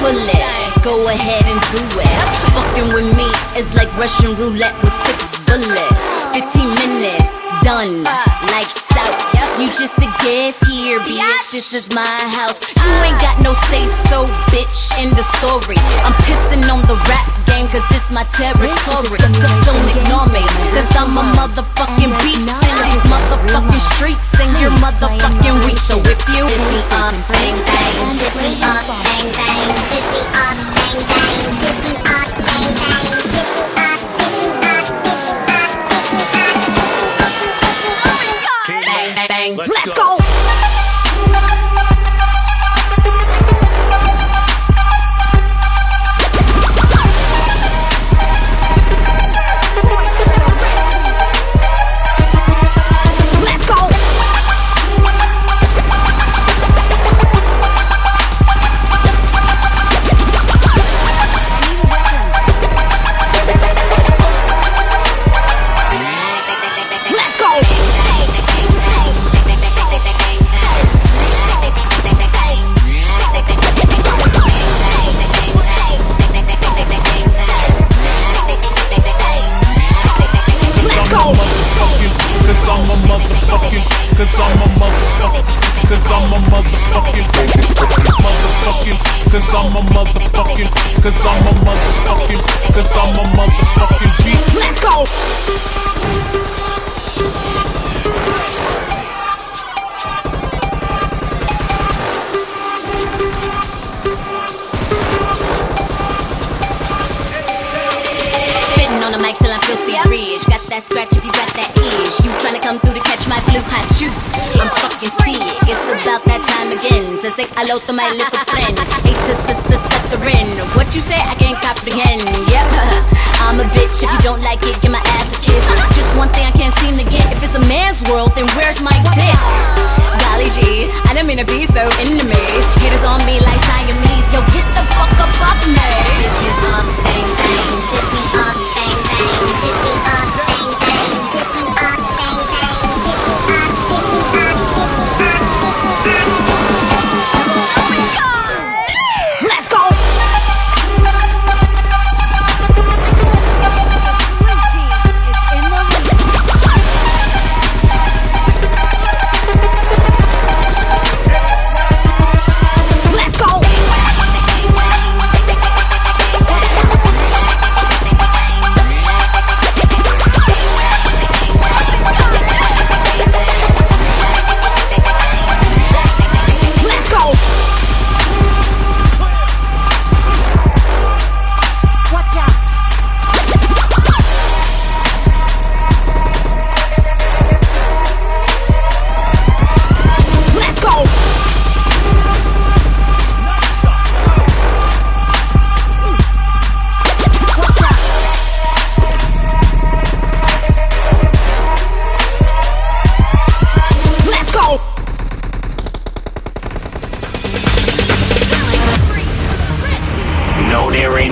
bullet. Go ahead and do it. Fucking with me is like Russian roulette with six bullets. 15 minutes, done. Lights out. You just a guest here, bitch. This is my house. You ain't got no say so, bitch, in the story. I'm pissing on the rap cause it's my territory. Don't ignore me, cause I'm a motherfucking beast in these motherfucking streets, and you're motherfucking weak. So if you This me up, bang bang. This me up, bang bang. This me up, bang bang. This me up, bang bang. This me up, me up, this me up, me up, this me up, up. bang bang bang, Let's go. Filthy rich. Got that scratch if you got that itch. You tryna come through to catch my blue hot shoe. I'm fucking sick. It's about that time again to say hello to my little friend. Hate to sister stuttering. What you say? I can't comprehend. Yep. I'm a bitch. If you don't like it, give my ass a kiss. Just one thing I can't seem to get. If it's a man's world, then where's my dick? Golly gee, I didn't mean to be so into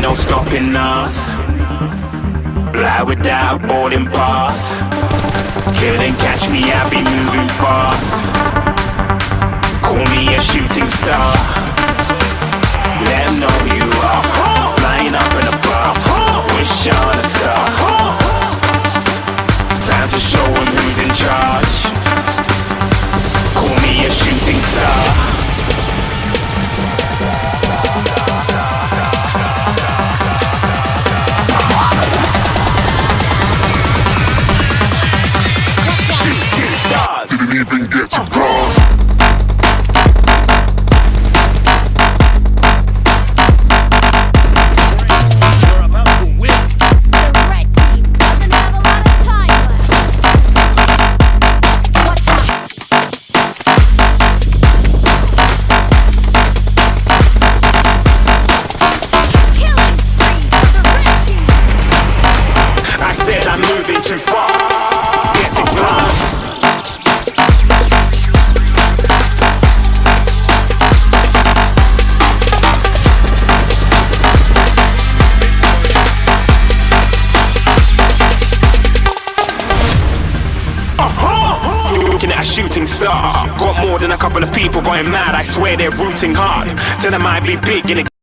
No, stopping us. Fly without boarding pass. Couldn't catch me, I'll be moving fast. Get to cross. You're about to win. Shooting star. Got more than a couple of people going mad. I swear they're rooting hard. Tell them I be big in a